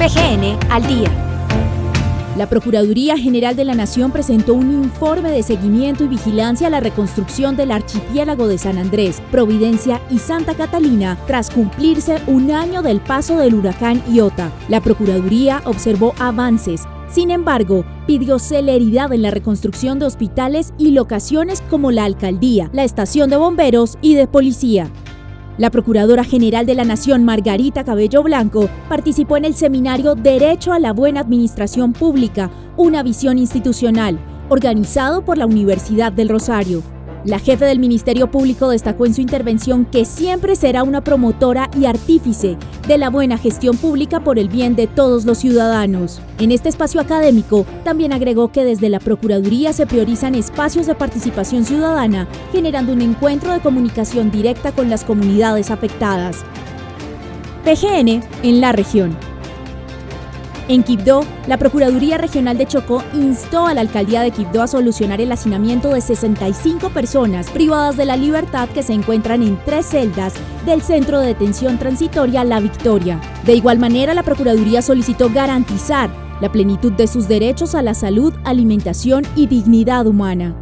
PGN al día. La Procuraduría General de la Nación presentó un informe de seguimiento y vigilancia a la reconstrucción del archipiélago de San Andrés, Providencia y Santa Catalina tras cumplirse un año del paso del huracán Iota. La Procuraduría observó avances, sin embargo, pidió celeridad en la reconstrucción de hospitales y locaciones como la alcaldía, la estación de bomberos y de policía. La Procuradora General de la Nación, Margarita Cabello Blanco, participó en el seminario Derecho a la Buena Administración Pública, una visión institucional, organizado por la Universidad del Rosario. La jefe del Ministerio Público destacó en su intervención que siempre será una promotora y artífice de la buena gestión pública por el bien de todos los ciudadanos. En este espacio académico, también agregó que desde la Procuraduría se priorizan espacios de participación ciudadana, generando un encuentro de comunicación directa con las comunidades afectadas. PGN en la región. En Quibdó, la Procuraduría Regional de Chocó instó a la Alcaldía de Quibdó a solucionar el hacinamiento de 65 personas privadas de la libertad que se encuentran en tres celdas del Centro de Detención Transitoria La Victoria. De igual manera, la Procuraduría solicitó garantizar la plenitud de sus derechos a la salud, alimentación y dignidad humana.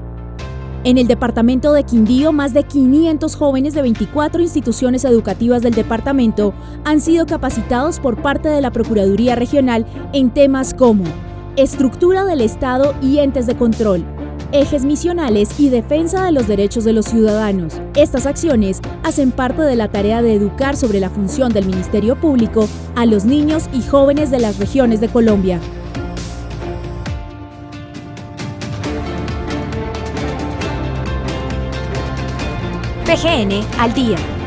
En el departamento de Quindío, más de 500 jóvenes de 24 instituciones educativas del departamento han sido capacitados por parte de la Procuraduría Regional en temas como estructura del Estado y entes de control, ejes misionales y defensa de los derechos de los ciudadanos. Estas acciones hacen parte de la tarea de educar sobre la función del Ministerio Público a los niños y jóvenes de las regiones de Colombia. PGN al día.